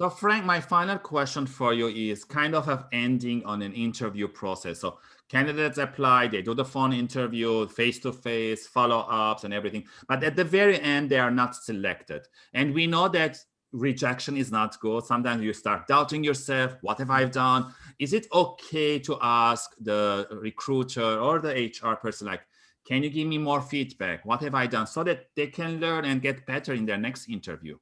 So Frank, my final question for you is kind of ending on an interview process. So candidates apply, they do the phone interview, face-to-face, follow-ups and everything. But at the very end, they are not selected. And we know that rejection is not good. Sometimes you start doubting yourself. What have I done? Is it okay to ask the recruiter or the HR person, like, can you give me more feedback? What have I done? So that they can learn and get better in their next interview.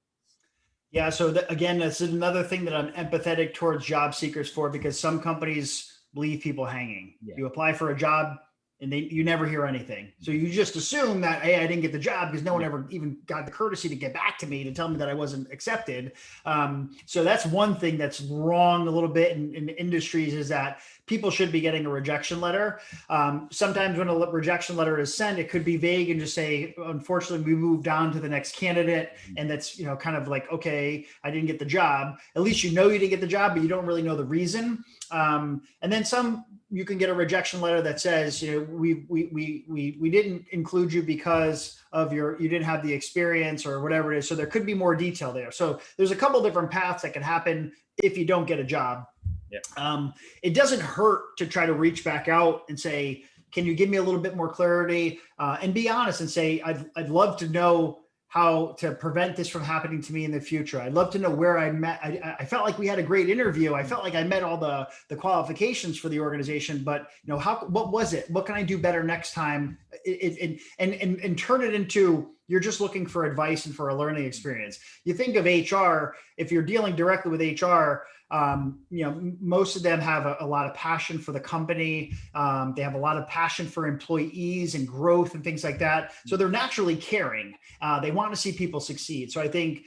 Yeah. So again, this is another thing that I'm empathetic towards job seekers for because some companies leave people hanging. Yeah. You apply for a job and they, you never hear anything. So you just assume that, Hey, I didn't get the job because no one ever even got the courtesy to get back to me to tell me that I wasn't accepted. Um, so that's one thing that's wrong a little bit in, in industries is that people should be getting a rejection letter. Um, sometimes when a rejection letter is sent, it could be vague and just say, unfortunately, we moved on to the next candidate. Mm-hmm. And that's, you know, kind of like, okay, I didn't get the job. At least you know you didn't get the job, but you don't really know the reason. Um, and then some, you can get a rejection letter that says, you know, we, we, we, we, we didn't include you because of your, you didn't have the experience or whatever it is. So there could be more detail there. So there's a couple different paths that can happen if you don't get a job. Yeah. Um, it doesn't hurt to try to reach back out and say, can you give me a little bit more clarity uh, and be honest and say, I'd, I'd love to know how to prevent this from happening to me in the future. I'd love to know where I met. I, I, felt like we had a great interview. I mm. felt like I met all the the qualifications for the organization, but you know, how, what was it? What can I do better next time? It, it, and, and, and turn it into, you're just looking for advice and for a learning experience. You think of HR, if you're dealing directly with HR, um, you know, most of them have a, a lot of passion for the company. Um, they have a lot of passion for employees and growth and things like that. So they're naturally caring. Uh, they want to see people succeed. So I think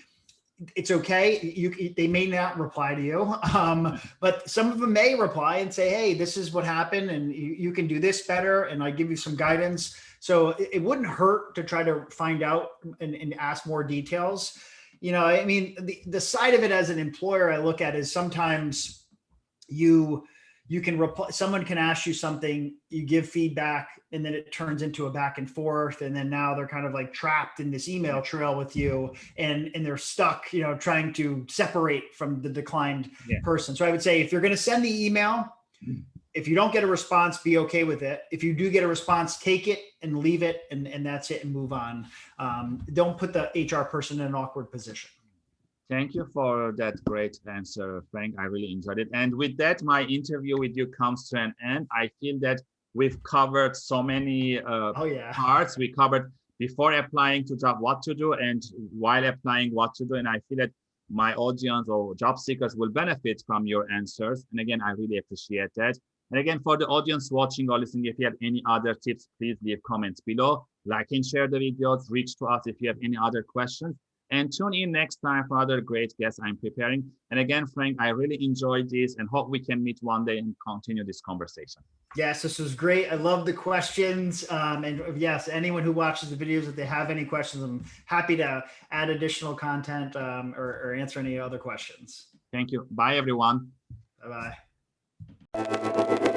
it's okay. You, they may not reply to you, um, but some of them may reply and say, Hey, this is what happened and you, you can do this better. And I give you some guidance. So it, it wouldn't hurt to try to find out and, and ask more details. You know, I mean, the, the side of it as an employer I look at is sometimes you you can reply someone can ask you something you give feedback and then it turns into a back and forth and then now they're kind of like trapped in this email trail with you and and they're stuck you know trying to separate from the declined yeah. person. So i would say if you're going to send the email mm if you don't get a response, be okay with it. If you do get a response, take it and leave it and, and that's it and move on. Um, don't put the HR person in an awkward position. Thank you for that great answer, Frank. I really enjoyed it. And with that, my interview with you comes to an end. I feel that we've covered so many uh, oh, yeah. parts. We covered before applying to job what to do and while applying what to do. And I feel that my audience or job seekers will benefit from your answers. And again, I really appreciate that. And again, for the audience watching or listening, if you have any other tips, please leave comments below. Like and share the videos, reach to us if you have any other questions. And tune in next time for other great guests I'm preparing. And again, Frank, I really enjoyed this and hope we can meet one day and continue this conversation. Yes, this was great. I love the questions. Um, and yes, anyone who watches the videos, if they have any questions, I'm happy to add additional content um, or, or answer any other questions. Thank you. Bye, everyone. Bye-bye. Thank you.